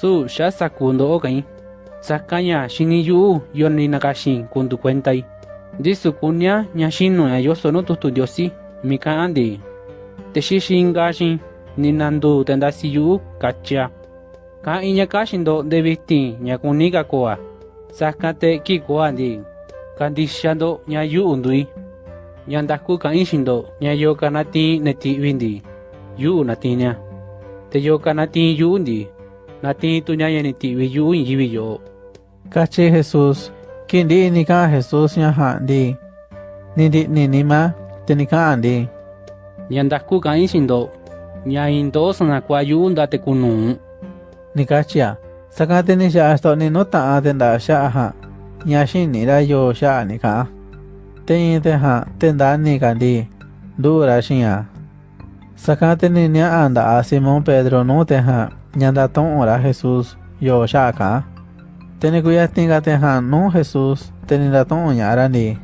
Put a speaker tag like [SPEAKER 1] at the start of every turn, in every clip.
[SPEAKER 1] su ya sakundo okai sakanya shiniyu yoni nakashin kundu kuentai disu kunya nyashinu ya yoso no tutu diosi mika andi. Teshishin gashin ninandu tendasi yu kachia. Ka inya kashin do debitin nyakunika koa sakate kiko andi. Kandishando nyayu undui nyandaku ka inshindo nyayo kanati neti windi yu natinya teyo kanati yu undi nati tu nya ni ti wi yu yibi yo
[SPEAKER 2] Cachi Jesús, kindi ni ka Jesús nya handi. Ni di ni ni ma, te ni ka andi.
[SPEAKER 1] nya ndaku ka inshindo nya indo sana kwa yu ndate kunu
[SPEAKER 2] Ni kachia, sakate ni sha sto ni no ta a tenda sha ha. Nya shin ni ra yo sha ni ka. Te yin te ha, tenda ni ka di. Du ra shin ya. Sakate ni nya anda a Simón Pedro no te ha. Nya da ton ora Jesús yo sha ka. Teni kuya tinga te ha no Jesús. Teni da ton nya ra ni.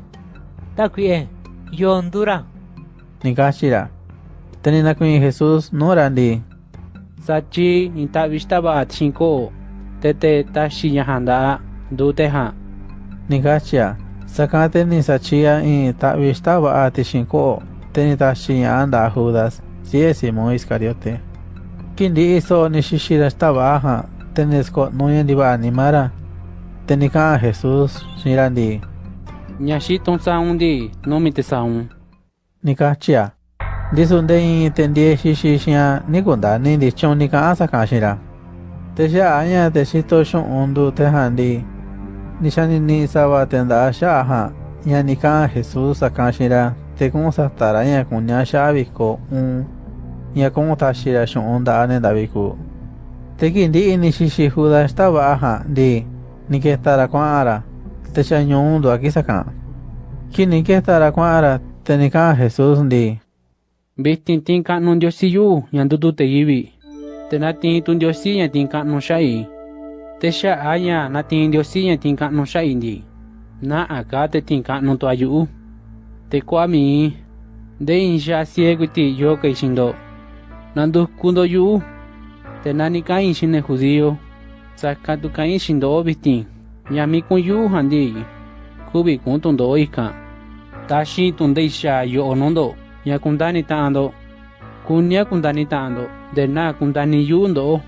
[SPEAKER 3] ta kue yondura
[SPEAKER 2] Ni kachira. Teni na kuin Jesús no ra di.
[SPEAKER 1] sachi inta vista ba chinko tete tashi nya handa du te ha
[SPEAKER 2] Ni kachia. Sakate ni sachia in ta vista ba ati shinko. Teni ta shinya anda Judas. Si es Simón Iscariote. Kindi iso ni shishira estaba aha. Teni sko no yendi ba animara. Teni ka Jesús shirandi.
[SPEAKER 1] nya shi ton sa undi no mi te sa un
[SPEAKER 2] Ni kachia. Disunde in tendie shishishia ni kunda ni di chon ni ka asa kashira. Te sha anya te shito shon undu te handi. Ni sawa tenda sha aha. Ya ni ka Jesús akashira. tekon sa tara ya kun nya sha bi ko un ya como ta shi ra shon da da bi te que di ini shi si hu da sta ha di ni ke tara kwa ara te sha do aki saka que ni ke tara kwa ara te ni jesus di
[SPEAKER 1] Bistin tin ka nun Dios si yu yandu tu te yibi. Te na tin tun Dios si yan tin ka nun shai. Te sha aya na tin Dios si yan tin nun shai. Na aka te tin ka nun ayu. te kwami. De inja sieguiti yoke shindo. Nandu kundo yu. Te nani kain shine judío. Sakatu kain shindo obiti. Yami kun yu handi. Kubi kun tondo ika tashi tundeisha yo onondo. Ya kundani tando kunya kundani tando de na kundani yundo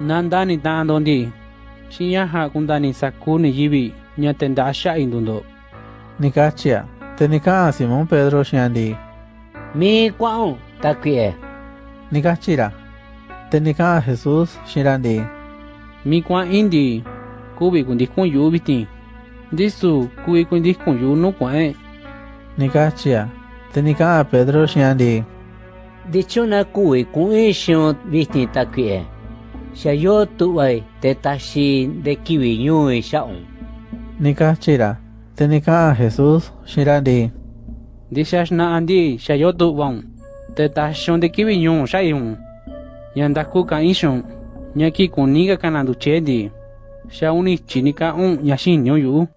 [SPEAKER 1] nandani tando ndi. Shinya ha kundani sakuni yibi. Nyatendasha indundo
[SPEAKER 2] nikachia kachia. Te ni ka Simón Pedro shiandi.
[SPEAKER 3] mi kwao ta kue
[SPEAKER 2] Ni kachira. Te ni ka Jesús shirandi.
[SPEAKER 1] mi kwa indi kubi kundi kun yu biti disu kun yu no kwa e
[SPEAKER 2] Ni kachia. Te ni ka Pedro shiandi.
[SPEAKER 3] de chona kue ku e shon visti ta kue sha yo tu ai te ta shi de kiwi nyu e sha on
[SPEAKER 2] Jesus, Jesús Shiradi.
[SPEAKER 1] Dixas na andi shayotu wang. Te tachon de kibinyun shayun. Yandakuka ishon. Nyaki kuniga kanandu chedi. Shauni chinika un yashin nyoyu.